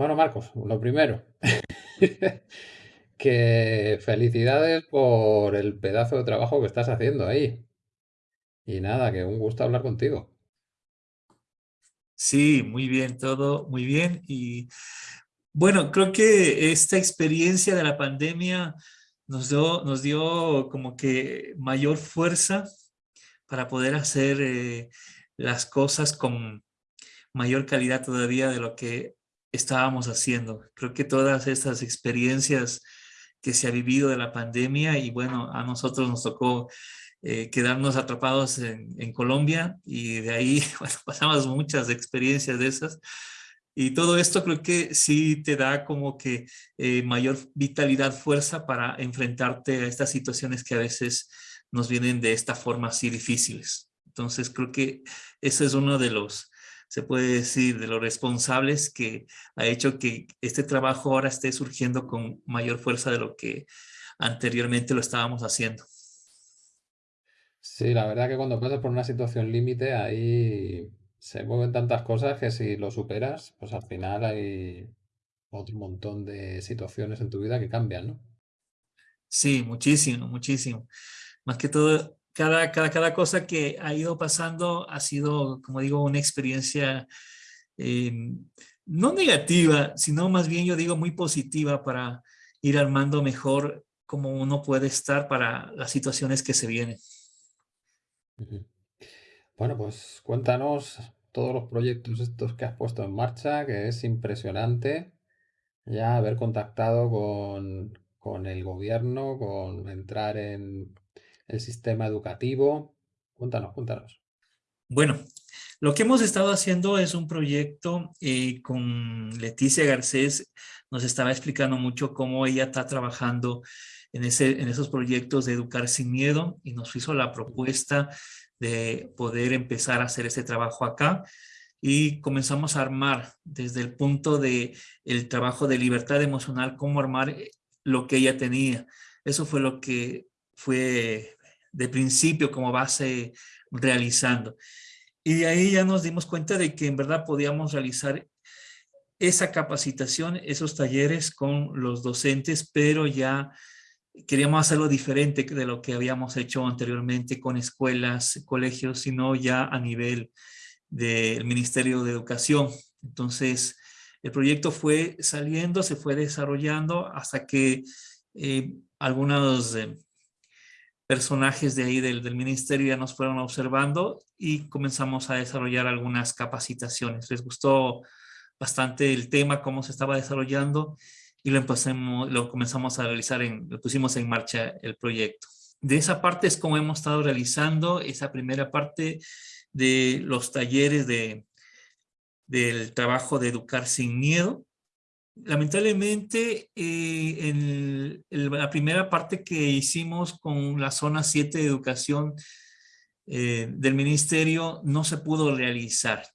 Bueno, Marcos, lo primero, que felicidades por el pedazo de trabajo que estás haciendo ahí. Y nada, que un gusto hablar contigo. Sí, muy bien, todo muy bien. Y bueno, creo que esta experiencia de la pandemia nos dio, nos dio como que mayor fuerza para poder hacer eh, las cosas con mayor calidad todavía de lo que estábamos haciendo. Creo que todas estas experiencias que se ha vivido de la pandemia y bueno, a nosotros nos tocó eh, quedarnos atrapados en, Colombia y de ahí pasamos muchas experiencias de esas. Y todo esto creo que sí te da como que eh, mayor vitalidad, fuerza para enfrentarte a estas situaciones que a veces nos vienen de esta forma así difíciles. Entonces creo que ese es uno de los, se puede decir, de los responsables que ha hecho que este trabajo ahora esté surgiendo con mayor fuerza de lo que anteriormente lo estábamos haciendo. Sí, la verdad que cuando pasas por una situación límite, ahí se mueven tantas cosas que si lo superas, pues al final hay otro montón de situaciones en tu vida que cambian, ¿no? Sí, muchísimo, muchísimo. Más que todo, cada, cada, cosa que ha ido pasando ha sido, como digo, una experiencia eh, no negativa, sino más bien yo digo muy positiva para ir armando mejor cómo uno puede estar para las situaciones que se vienen. Bueno, pues cuéntanos todos los proyectos estos que has puesto en marcha, que es impresionante ya haber contactado con, con el gobierno, con entrar en el sistema educativo. Cuéntanos, cuéntanos. Bueno, lo que hemos estado haciendo es un proyecto eh, con Leticia Garcés, nos estaba explicando mucho cómo ella está trabajando en, ese, en esos proyectos de Educar Sin Miedo y nos hizo la propuesta de poder empezar a hacer ese trabajo acá y comenzamos a armar desde el punto de el trabajo de libertad emocional, cómo armar eh, lo que ella tenía. Eso fue lo que fue de principio como base realizando. Y de ahí ya nos dimos cuenta de que en verdad podíamos realizar esa capacitación, esos talleres con los docentes, pero ya queríamos hacerlo diferente de lo que habíamos hecho anteriormente con escuelas, colegios, sino ya a nivel del Ministerio de Educación. Entonces, el proyecto fue saliendo, se fue desarrollando hasta que eh, algunos eh, personajes de ahí del, del, ministerio ya nos fueron observando y comenzamos a desarrollar algunas capacitaciones. Les gustó bastante el tema, cómo se estaba desarrollando y lo, empecemos, lo comenzamos a realizar, en, lo pusimos en marcha el proyecto. De esa parte es como hemos estado realizando esa primera parte de los talleres de, del trabajo de educar sin miedo lamentablemente, eh, en, la primera parte que hicimos con la zona 7 de educación eh, del ministerio no se pudo realizar.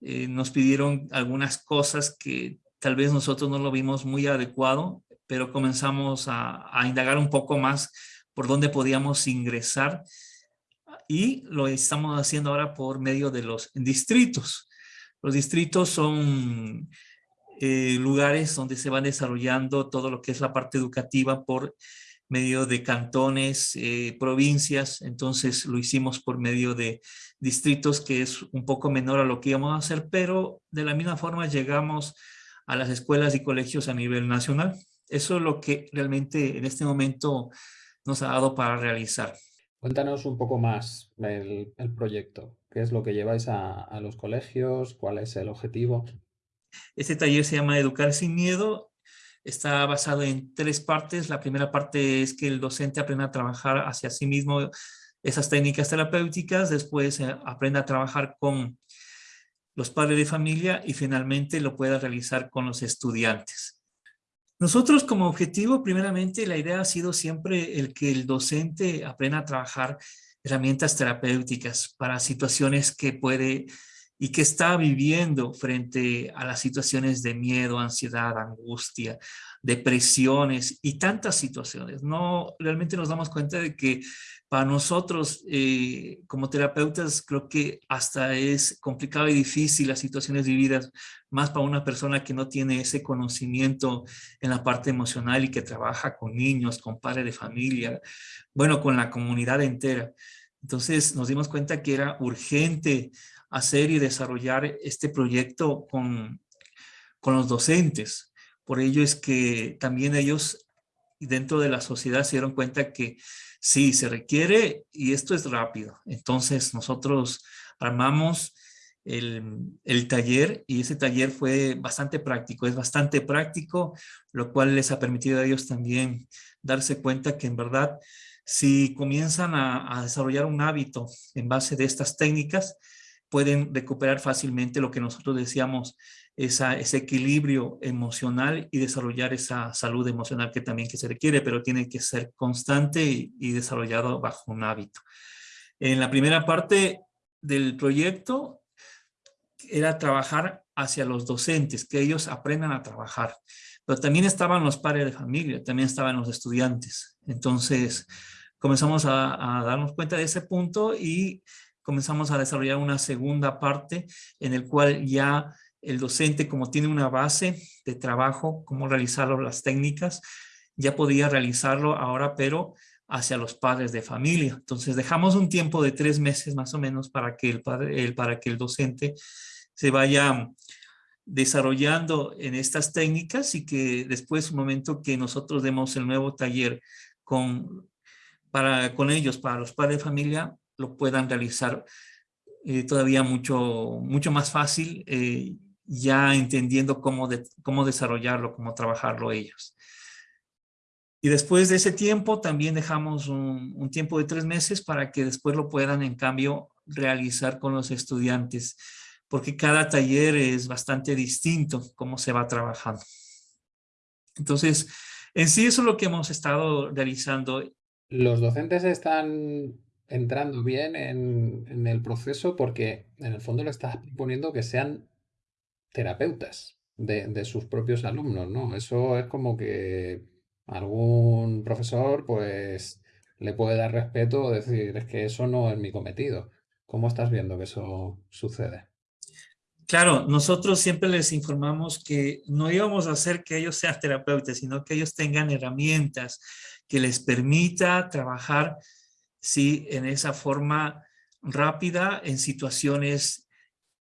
Eh, nos pidieron algunas cosas que tal vez nosotros no lo vimos muy adecuado, pero comenzamos a, a indagar un poco más por dónde podíamos ingresar y lo estamos haciendo ahora por medio de los distritos. Los distritos son eh, lugares donde se van desarrollando todo lo que es la parte educativa por medio de cantones, eh, provincias, entonces lo hicimos por medio de distritos que es un poco menor a lo que íbamos a hacer, pero de la misma forma llegamos a las escuelas y colegios a nivel nacional. Eso es lo que realmente en este momento nos ha dado para realizar. Cuéntanos un poco más el, proyecto. ¿Qué es lo que lleváis a los colegios? ¿Cuál es el objetivo? Este taller se llama Educar sin Miedo. Está basado en tres partes. La primera parte es que el docente aprenda a trabajar hacia sí mismo esas técnicas terapéuticas. Después eh, aprenda a trabajar con los padres de familia y finalmente lo pueda realizar con los estudiantes. Nosotros como objetivo, primeramente, la idea ha sido siempre el que el docente aprenda a trabajar herramientas terapéuticas para situaciones que puede y que está viviendo frente a las situaciones de miedo, ansiedad, angustia, depresiones y tantas situaciones. No, realmente nos damos cuenta de que para nosotros eh, como terapeutas creo que hasta es complicado y difícil las situaciones vividas, más para una persona que no tiene ese conocimiento en la parte emocional y que trabaja con niños, con padres de familia, bueno, con la comunidad entera. Entonces nos dimos cuenta que era urgente hacer y desarrollar este proyecto con, con los docentes. Por ello es que también ellos dentro de la sociedad se dieron cuenta que sí, se requiere y esto es rápido. Entonces nosotros armamos el, el, taller y ese taller fue bastante práctico, es bastante práctico, lo cual les ha permitido a ellos también darse cuenta que en verdad si comienzan a, a desarrollar un hábito en base de estas técnicas, pueden recuperar fácilmente lo que nosotros decíamos, esa, ese equilibrio emocional y desarrollar esa salud emocional que también que se requiere, pero tiene que ser constante y, y desarrollado bajo un hábito. En la primera parte del proyecto era trabajar hacia los docentes, que ellos aprendan a trabajar. Pero también estaban los padres de familia, también estaban los estudiantes. Entonces comenzamos a, darnos cuenta de ese punto y comenzamos a desarrollar una segunda parte en el cual ya el docente, como tiene una base de trabajo, cómo realizarlo, las técnicas, ya podía realizarlo ahora, pero hacia los padres de familia. Entonces dejamos un tiempo de tres meses más o menos para que el, padre, el, para que el docente se vaya desarrollando en estas técnicas y que después, un momento que nosotros demos el nuevo taller con, para, con ellos, para los padres de familia, lo puedan realizar eh, todavía mucho, mucho más fácil, eh, ya entendiendo cómo, de, cómo desarrollarlo, cómo trabajarlo ellos. Y después de ese tiempo también dejamos un, un, tiempo de tres meses para que después lo puedan en cambio realizar con los estudiantes, porque cada taller es bastante distinto cómo se va trabajando. Entonces, en sí eso es lo que hemos estado realizando. Los docentes están entrando bien en, el proceso porque en el fondo le estás proponiendo que sean terapeutas de, de, sus propios alumnos, ¿no? Eso es como que algún profesor pues le puede dar respeto o decir es que eso no es mi cometido. ¿Cómo estás viendo que eso sucede? Claro, nosotros siempre les informamos que no íbamos a hacer que ellos sean terapeutas, sino que ellos tengan herramientas que les permita trabajar ¿sí? en esa forma rápida en situaciones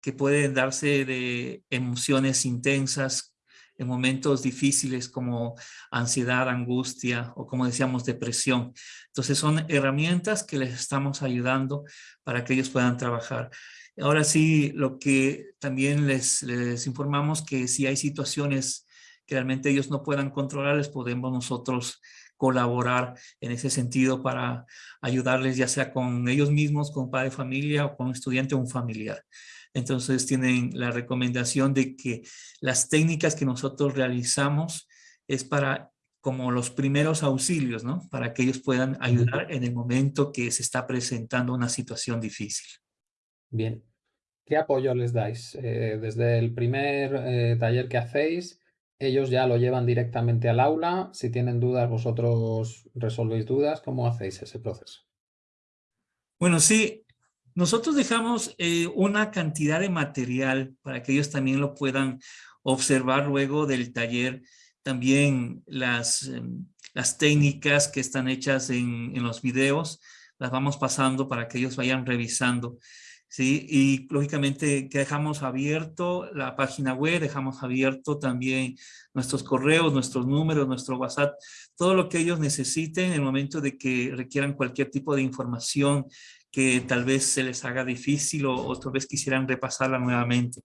que pueden darse de emociones intensas, en momentos difíciles como ansiedad, angustia o como decíamos depresión. Entonces son herramientas que les estamos ayudando para que ellos puedan trabajar. Ahora sí, lo que también les, les informamos que si hay situaciones que realmente ellos no puedan controlar, les podemos nosotros colaborar en ese sentido para ayudarles ya sea con ellos mismos, con padre de familia o con un estudiante o un familiar. Entonces tienen la recomendación de que las técnicas que nosotros realizamos es para como los primeros auxilios, ¿no? Para que ellos puedan ayudar en el momento que se está presentando una situación difícil. Bien. ¿Qué apoyo les dais? Eh, desde el primer eh, taller que hacéis, ellos ya lo llevan directamente al aula. Si tienen dudas, vosotros resolvéis dudas. ¿Cómo hacéis ese proceso? Bueno, sí, nosotros dejamos eh, una cantidad de material para que ellos también lo puedan observar luego del taller. También las, eh, las técnicas que están hechas en, en los videos, las vamos pasando para que ellos vayan revisando. ¿Sí? Y lógicamente que dejamos abierto la página web, dejamos abierto también nuestros correos, nuestros números, nuestro WhatsApp, todo lo que ellos necesiten en el momento de que requieran cualquier tipo de información que tal vez se les haga difícil o otra vez quisieran repasarla nuevamente.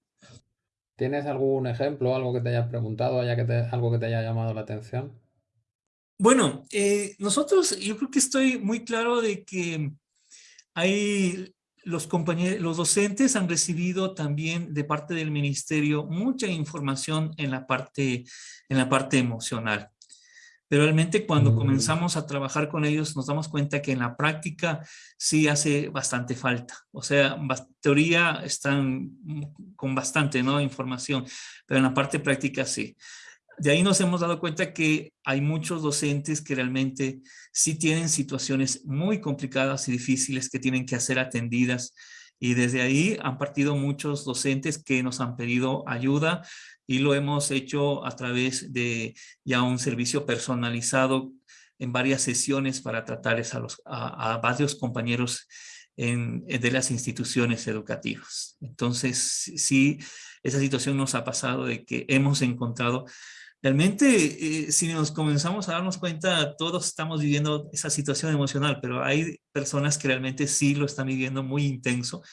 ¿Tienes algún ejemplo, algo que te hayas preguntado, haya que te, algo que te haya llamado la atención? Bueno, eh, nosotros, yo creo que estoy muy claro de que hay los compañeros, los docentes han recibido también de parte del ministerio mucha información en la parte, en la parte emocional. pero realmente cuando mm. comenzamos a trabajar con ellos nos damos cuenta que en la práctica sí hace bastante falta. O sea, teoría están con bastante ¿no? información, pero en la parte práctica sí. De ahí nos hemos dado cuenta que hay muchos docentes que realmente sí tienen situaciones muy complicadas y difíciles que tienen que ser atendidas y desde ahí han partido muchos docentes que nos han pedido ayuda y lo hemos hecho a través de ya un servicio personalizado en varias sesiones para tratar a, varios compañeros de las instituciones educativas. Entonces, sí, esa situación nos ha pasado de que hemos encontrado Realmente, eh, si nos comenzamos a darnos cuenta, todos estamos viviendo esa situación emocional, pero hay personas que realmente sí lo están viviendo muy intenso.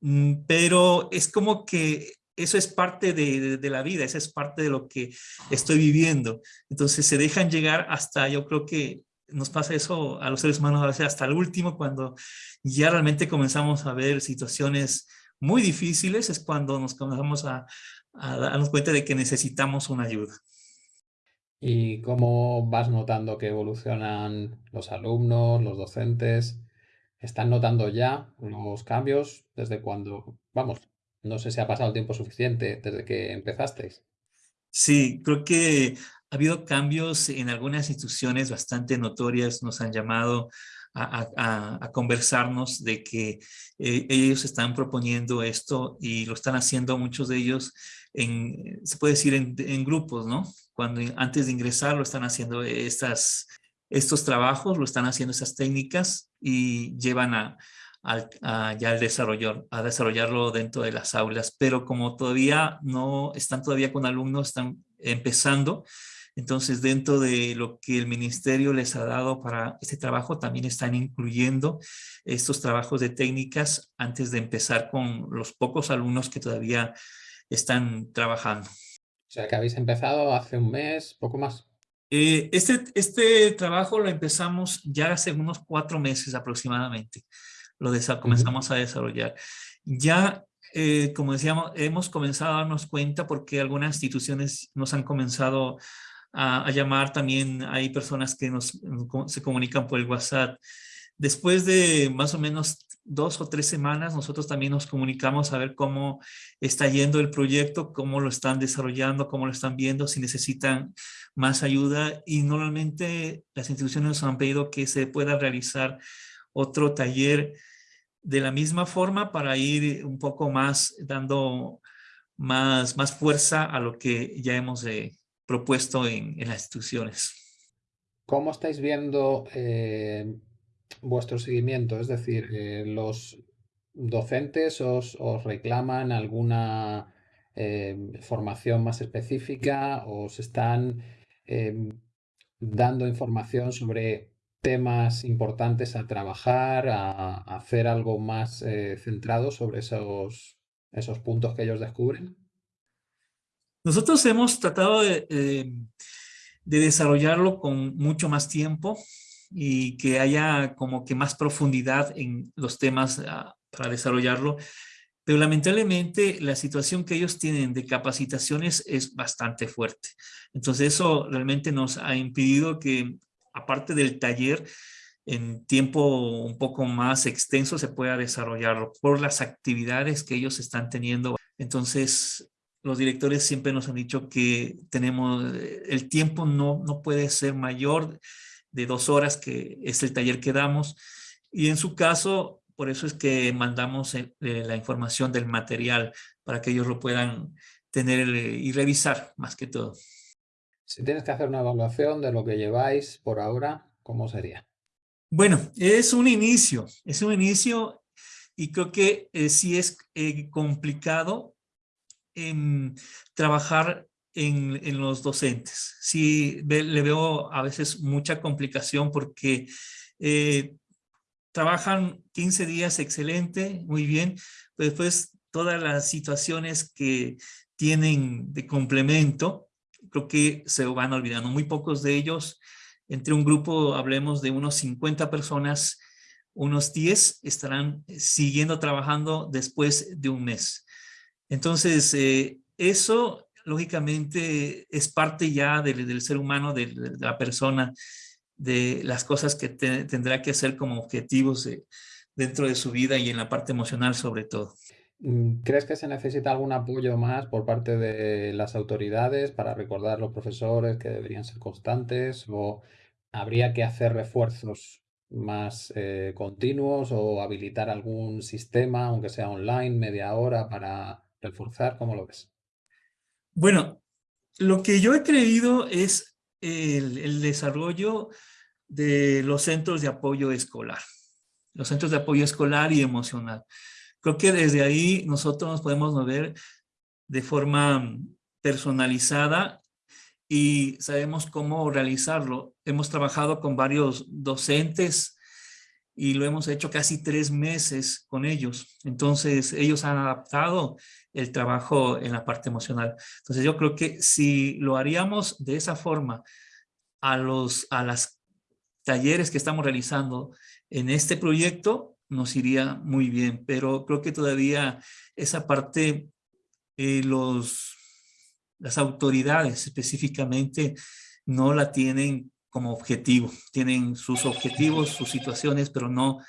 Mm, pero es como que eso es parte de, de, la vida, eso es parte de lo que estoy viviendo. Entonces se dejan llegar hasta, yo creo que nos pasa eso a los seres humanos a veces hasta el último, cuando ya realmente comenzamos a ver situaciones muy difíciles, es cuando nos comenzamos a, a darnos cuenta de que necesitamos una ayuda. ¿Y cómo vas notando que evolucionan los alumnos, los docentes? ¿Están notando ya los cambios desde cuando, vamos, no sé si ha pasado el tiempo suficiente desde que empezasteis? Sí, creo que ha habido cambios en algunas instituciones bastante notorias, nos han llamado a, conversarnos de que eh, ellos están proponiendo esto y lo están haciendo muchos de ellos en, se puede decir en, grupos, ¿no? Cuando antes de ingresar lo están haciendo estas, estos trabajos, lo están haciendo esas técnicas y llevan a, ya al desarrollo, a desarrollarlo dentro de las aulas, pero como todavía no están todavía con alumnos, están empezando, entonces, dentro de lo que el ministerio les ha dado para este trabajo, también están incluyendo estos trabajos de técnicas antes de empezar con los pocos alumnos que todavía están trabajando. O sea, que habéis empezado hace un mes, poco más. Eh, este, este trabajo lo empezamos ya hace unos cuatro meses aproximadamente. Lo comenzamos a desarrollar. Ya eh, como decíamos, hemos comenzado a darnos cuenta porque algunas instituciones nos han comenzado a, llamar también, hay personas que nos, se comunican por el WhatsApp. Después de más o menos dos o tres semanas, nosotros también nos comunicamos a ver cómo está yendo el proyecto, cómo lo están desarrollando, cómo lo están viendo, si necesitan más ayuda. Y normalmente las instituciones nos han pedido que se pueda realizar otro taller de la misma forma para ir un poco más dando más, más fuerza a lo que ya hemos eh, propuesto en, las instituciones. ¿Cómo estáis viendo eh, vuestro seguimiento? Es decir, eh, ¿los docentes os, reclaman alguna eh, formación más específica? ¿Os están dando información sobre temas importantes a trabajar, a, hacer algo más centrado sobre esos, esos puntos que ellos descubren? Nosotros hemos tratado de, eh, desarrollarlo con mucho más tiempo y que haya como que más profundidad en los temas ah, para desarrollarlo. Pero lamentablemente la situación que ellos tienen de capacitaciones es bastante fuerte. Entonces eso realmente nos ha impedido que, aparte del taller, en tiempo un poco más extenso se pueda desarrollarlo por las actividades que ellos están teniendo. Entonces los directores siempre nos han dicho que tenemos, el tiempo no, no puede ser mayor de dos horas, que es el taller que damos. Y en su caso, por eso es que mandamos eh, la información del material para que ellos lo puedan tener eh, y revisar más que todo. Si tienes que hacer una evaluación de lo que lleváis por ahora, ¿cómo sería? Bueno, es un inicio, es un inicio y creo que eh, sí es complicado en trabajar en, los docentes. Sí, le veo a veces mucha complicación porque eh, trabajan 15 días excelente, muy bien, pero después todas las situaciones que tienen de complemento, creo que se van olvidando. Muy pocos de ellos, entre un grupo, hablemos de unos 50 personas, unos 10 estarán siguiendo trabajando después de un mes. Entonces, eh, eso lógicamente es parte ya del, ser humano, de, la persona, de las cosas que tendrá que hacer como objetivos dentro de su vida y en la parte emocional sobre todo. Mm, ¿Crees que se necesita algún apoyo más por parte de las autoridades para recordar a los profesores que deberían ser constantes o habría que hacer refuerzos más eh, continuos o habilitar algún sistema, aunque sea online, media hora, para reforzar? ¿Cómo lo ves? Bueno, lo que yo he creído es el, desarrollo de los centros de apoyo escolar, los centros de apoyo escolar y emocional. Creo que desde ahí nosotros nos podemos mover de forma personalizada y sabemos cómo realizarlo. Hemos trabajado con varios docentes y lo hemos hecho casi tres meses con ellos. Entonces, ellos han adaptado el trabajo en la parte emocional. Entonces, yo creo que si lo haríamos de esa forma a los a las talleres que estamos realizando en este proyecto, nos iría muy bien. Pero creo que todavía esa parte, eh, los, las autoridades específicamente no la tienen como objetivo. Tienen sus objetivos, sus situaciones, pero no,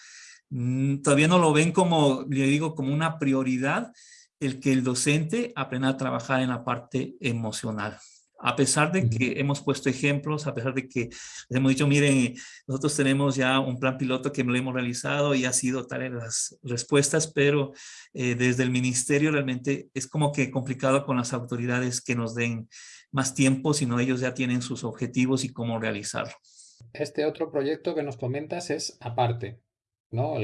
mm, todavía no lo ven como, le digo, como una prioridad el que el docente aprenda a trabajar en la parte emocional. A pesar de que hemos puesto ejemplos, a pesar de que les hemos dicho, miren, nosotros tenemos ya un plan piloto que lo hemos realizado y ha sido tal en las respuestas, pero eh, desde el ministerio realmente es como que complicado con las autoridades que nos den más tiempo, sino ellos ya tienen sus objetivos y cómo realizarlo. Este otro proyecto que nos comentas es aparte, ¿no?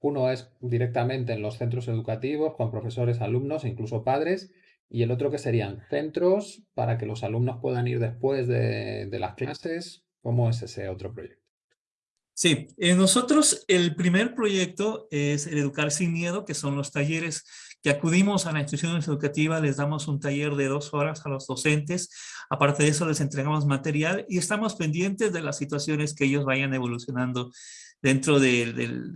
uno es directamente en los centros educativos con profesores, alumnos e incluso padres, y el otro que serían centros para que los alumnos puedan ir después de, las clases. ¿Cómo es ese otro proyecto? Sí, eh, nosotros el primer proyecto es el Educar Sin Miedo, que son los talleres que acudimos a la institución educativa, les damos un taller de dos horas a los docentes, aparte de eso les entregamos material y estamos pendientes de las situaciones que ellos vayan evolucionando dentro de,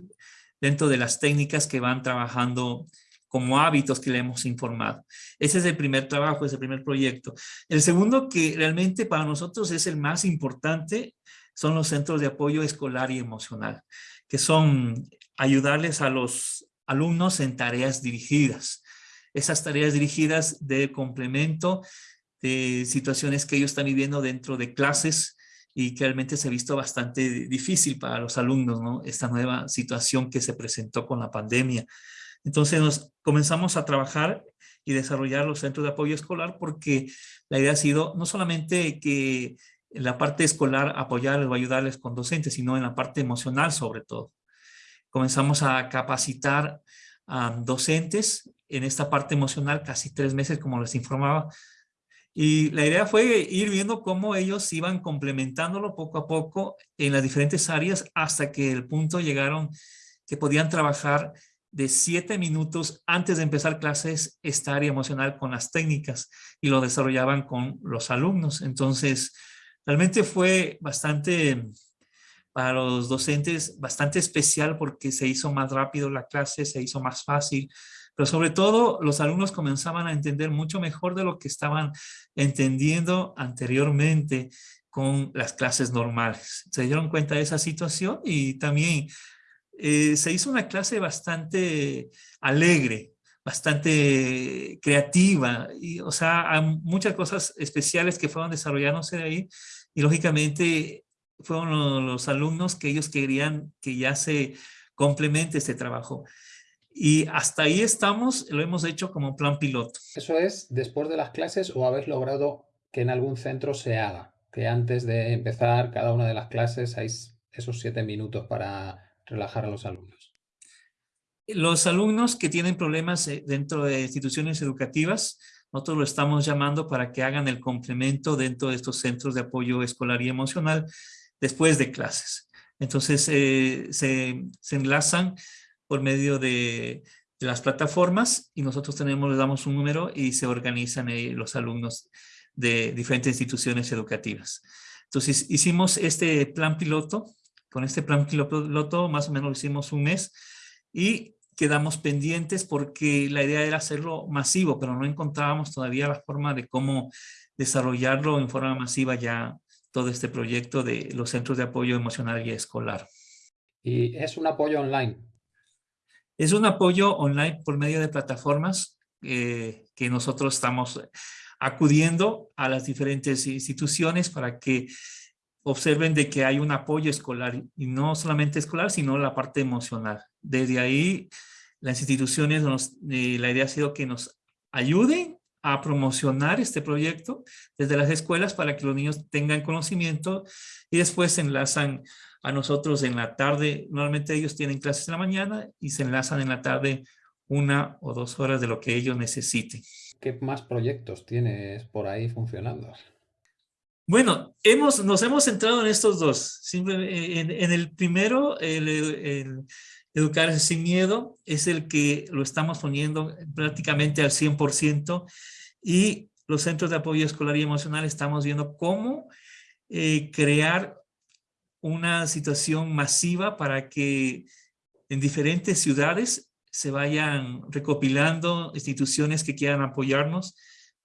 dentro de las técnicas que van trabajando como hábitos que le hemos informado. Ese es el primer trabajo, es el primer proyecto. El segundo que realmente para nosotros es el más importante son los centros de apoyo escolar y emocional, que son ayudarles a los alumnos en tareas dirigidas. Esas tareas dirigidas de complemento de situaciones que ellos están viviendo dentro de clases y que realmente se ha visto bastante difícil para los alumnos, ¿no? Esta nueva situación que se presentó con la pandemia. Entonces nos comenzamos a trabajar y desarrollar los centros de apoyo escolar porque la idea ha sido no solamente que en la parte escolar apoyarles o ayudarles con docentes, sino en la parte emocional sobre todo comenzamos a capacitar a docentes en esta parte emocional casi tres meses, como les informaba. Y la idea fue ir viendo cómo ellos iban complementándolo poco a poco en las diferentes áreas hasta que el punto llegaron que podían trabajar de siete minutos antes de empezar clases esta área emocional con las técnicas y lo desarrollaban con los alumnos. Entonces, realmente fue bastante para los docentes bastante especial porque se hizo más rápido la clase, se hizo más fácil, pero sobre todo los alumnos comenzaban a entender mucho mejor de lo que estaban entendiendo anteriormente con las clases normales. Se dieron cuenta de esa situación y también eh, se hizo una clase bastante alegre, bastante creativa, y, o sea, hay muchas cosas especiales que fueron desarrollándose de ahí y lógicamente fueron los alumnos que ellos querían que ya se complemente este trabajo. Y hasta ahí estamos, lo hemos hecho como plan piloto. ¿Eso es después de las clases o habéis logrado que en algún centro se haga? Que antes de empezar cada una de las clases hay esos siete minutos para relajar a los alumnos. Los alumnos que tienen problemas eh, dentro de instituciones educativas, nosotros lo estamos llamando para que hagan el complemento dentro de estos centros de apoyo escolar y emocional después de clases. Entonces eh, se, enlazan por medio de, las plataformas y nosotros tenemos, les damos un número y se organizan los alumnos de diferentes instituciones educativas. Entonces hicimos este plan piloto, con este plan piloto más o menos lo hicimos un mes y quedamos pendientes porque la idea era hacerlo masivo, pero no encontrábamos todavía la forma de cómo desarrollarlo en forma masiva ya todo este proyecto de los centros de apoyo emocional y escolar. ¿Y es un apoyo online? Es un apoyo online por medio de plataformas eh, que nosotros estamos acudiendo a las diferentes instituciones para que observen de que hay un apoyo escolar y no solamente escolar, sino la parte emocional. Desde ahí, las instituciones, eh, la idea ha sido que nos ayuden a promocionar este proyecto desde las escuelas para que los niños tengan conocimiento y después se enlazan a nosotros en la tarde. Normalmente ellos tienen clases en la mañana y se enlazan en la tarde una o dos horas de lo que ellos necesiten. ¿Qué más proyectos tienes por ahí funcionando? Bueno, hemos, nos hemos centrado en estos dos. en, en, el primero, el, Educar sin miedo, es el que lo estamos poniendo prácticamente al 100% y los centros de apoyo escolar y emocional estamos viendo cómo eh, crear una situación masiva para que en diferentes ciudades se vayan recopilando instituciones que quieran apoyarnos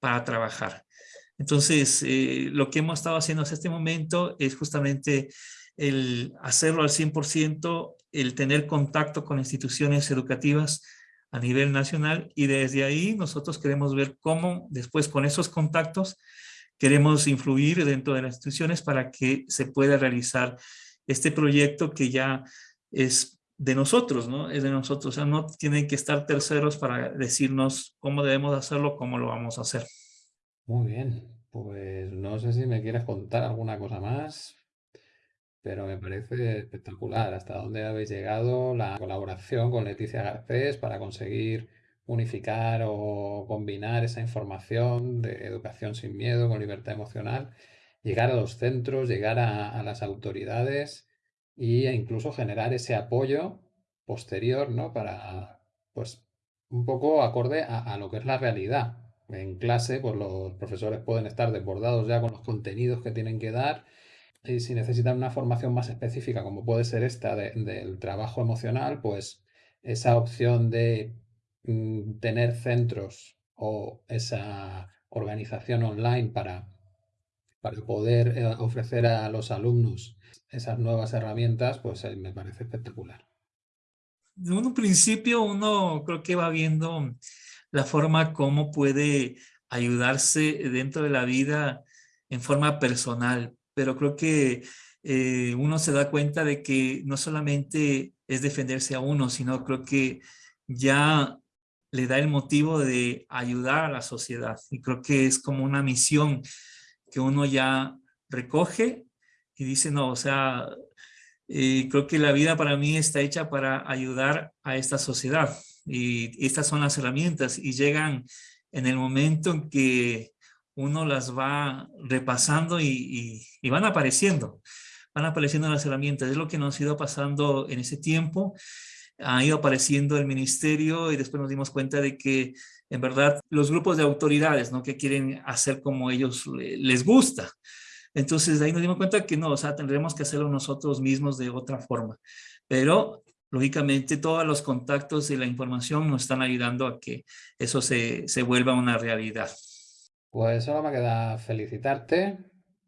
para trabajar. Entonces, eh, lo que hemos estado haciendo hasta este momento es justamente el hacerlo al 100%, el tener contacto con instituciones educativas a nivel nacional y desde ahí nosotros queremos ver cómo después con esos contactos queremos influir dentro de las instituciones para que se pueda realizar este proyecto que ya es de nosotros, ¿no? Es de nosotros, o sea, no tienen que estar terceros para decirnos cómo debemos hacerlo, cómo lo vamos a hacer. Muy bien, pues no sé si me quieres contar alguna cosa más, pero me parece espectacular hasta dónde habéis llegado, la colaboración con Leticia Garcés para conseguir unificar o combinar esa información de educación sin miedo con libertad emocional, llegar a los centros, llegar a, las autoridades e incluso generar ese apoyo posterior, ¿no? Para, pues, un poco acorde a lo que es la realidad. En clase, pues los profesores pueden estar desbordados ya con los contenidos que tienen que dar y si necesitan una formación más específica, como puede ser esta del trabajo emocional, pues esa opción de mm, tener centros o esa organización online para, para poder eh, ofrecer a los alumnos esas nuevas herramientas, pues eh, me parece espectacular. En un principio uno creo que va viendo la forma como puede ayudarse dentro de la vida en forma personal, pero creo que eh, uno se da cuenta de que no solamente es defenderse a uno, sino creo que ya le da el motivo de ayudar a la sociedad. Y creo que es como una misión que uno ya recoge y dice, no, o sea, eh, creo que la vida para mí está hecha para ayudar a esta sociedad. Y estas son las herramientas y llegan en el momento en que uno las va repasando y, van apareciendo, van apareciendo las herramientas. Es lo que nos ha ido pasando en ese tiempo. Ha ido apareciendo el ministerio y después nos dimos cuenta de que en verdad los grupos de autoridades, ¿no? Que quieren hacer como ellos les gusta. Entonces de ahí nos dimos cuenta que no, o sea, tendremos que hacerlo nosotros mismos de otra forma. Pero lógicamente todos los contactos y la información nos están ayudando a que eso se, se vuelva una realidad. Pues solo me queda felicitarte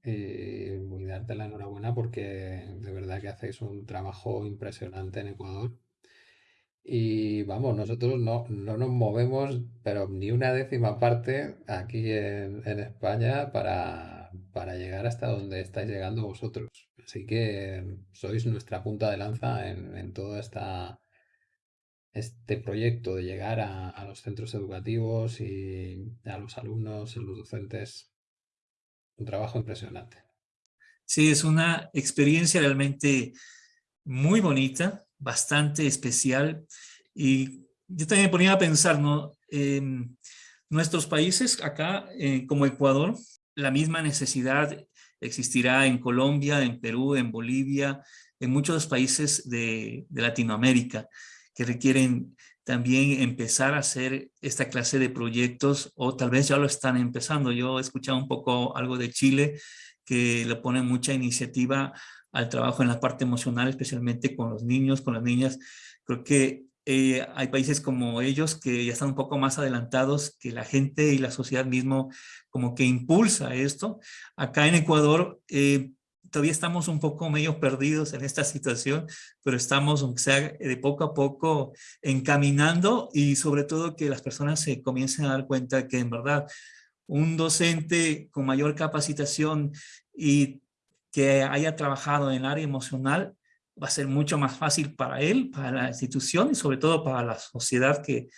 y darte la enhorabuena porque de verdad que hacéis un trabajo impresionante en Ecuador. Y vamos, nosotros no, nos movemos, pero ni una décima parte aquí en, España para, llegar hasta donde estáis llegando vosotros. Así que sois nuestra punta de lanza en, en toda esta este proyecto de llegar a, los centros educativos y a los alumnos, a los docentes, un trabajo impresionante. Sí, es una experiencia realmente muy bonita, bastante especial y yo también me ponía a pensar, ¿no? En nuestros países acá, eh, como Ecuador, la misma necesidad existirá en Colombia, en Perú, en Bolivia, en muchos países de, Latinoamérica que requieren también empezar a hacer esta clase de proyectos o tal vez ya lo están empezando. Yo he escuchado un poco algo de Chile que le pone mucha iniciativa al trabajo en la parte emocional, especialmente con los niños, con las niñas. Creo que eh, hay países como ellos que ya están un poco más adelantados, que la gente y la sociedad mismo como que impulsa esto. Acá en Ecuador eh, todavía estamos un poco medio perdidos en esta situación, pero estamos, aunque sea de poco a poco, encaminando y sobre todo que las personas se comiencen a dar cuenta que en verdad un docente con mayor capacitación y que haya trabajado en el área emocional va a ser mucho más fácil para él, para la institución y sobre todo para la sociedad que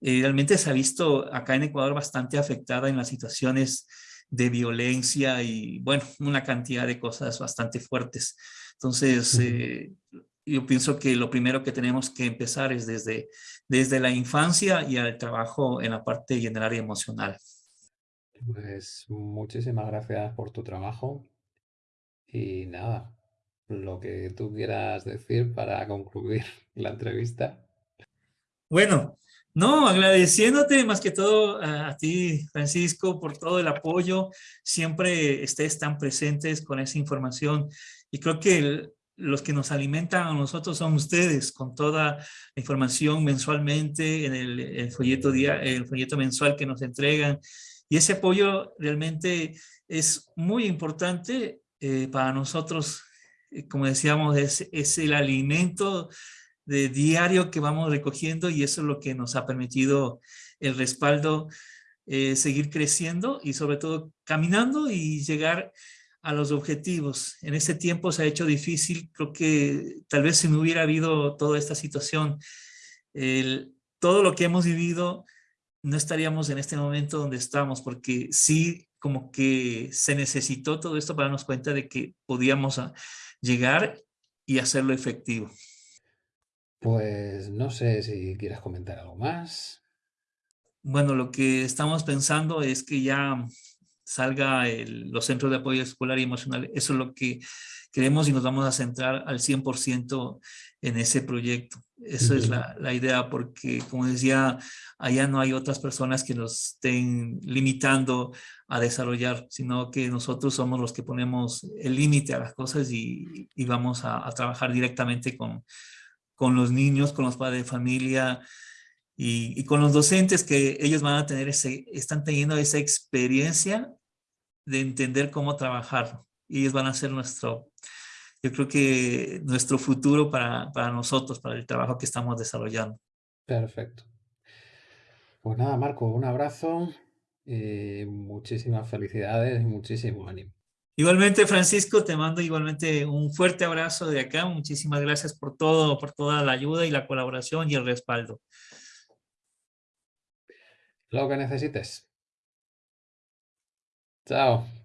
eh, realmente se ha visto acá en Ecuador bastante afectada en las situaciones de violencia y bueno, una cantidad de cosas bastante fuertes. Entonces, eh, yo pienso que lo primero que tenemos que empezar es desde, desde la infancia y al trabajo en la parte y en el área emocional. Pues muchísimas gracias por tu trabajo y nada, lo que tú quieras decir para concluir la entrevista. Bueno, no, agradeciéndote más que todo a, ti, Francisco, por todo el apoyo. Siempre estés tan presentes con esa información. Y creo que los que nos alimentan a nosotros son ustedes, con toda la información mensualmente en el, folleto, día, el folleto mensual que nos entregan. Y ese apoyo realmente es muy importante eh, para nosotros como decíamos, es, es el alimento de diario que vamos recogiendo y eso es lo que nos ha permitido el respaldo, eh, seguir creciendo y sobre todo caminando y llegar a los objetivos. En este tiempo se ha hecho difícil, creo que tal vez si no hubiera habido toda esta situación, el, todo lo que hemos vivido, no estaríamos en este momento donde estamos, porque sí como que se necesitó todo esto para darnos cuenta de que podíamos llegar y hacerlo efectivo. Pues no sé si quieres comentar algo más. Bueno, lo que estamos pensando es que ya salga los centros de apoyo escolar y emocional. Eso es lo que queremos y nos vamos a centrar al 100% en ese proyecto. Esa es la, la, idea porque, como decía, allá no hay otras personas que nos estén limitando a desarrollar, sino que nosotros somos los que ponemos el límite a las cosas y, y vamos a, a, trabajar directamente con, con los niños, con los padres de familia y, y, con los docentes que ellos van a tener ese, están teniendo esa experiencia de entender cómo trabajar y ellos van a ser nuestro, yo creo que nuestro futuro para, para nosotros, para el trabajo que estamos desarrollando. Perfecto. Pues nada, Marco, un abrazo, y muchísimas felicidades y muchísimo ánimo. Igualmente, Francisco, te mando igualmente un fuerte abrazo de acá. Muchísimas gracias por todo, por toda la ayuda y la colaboración y el respaldo. Lo que necesites. Chao.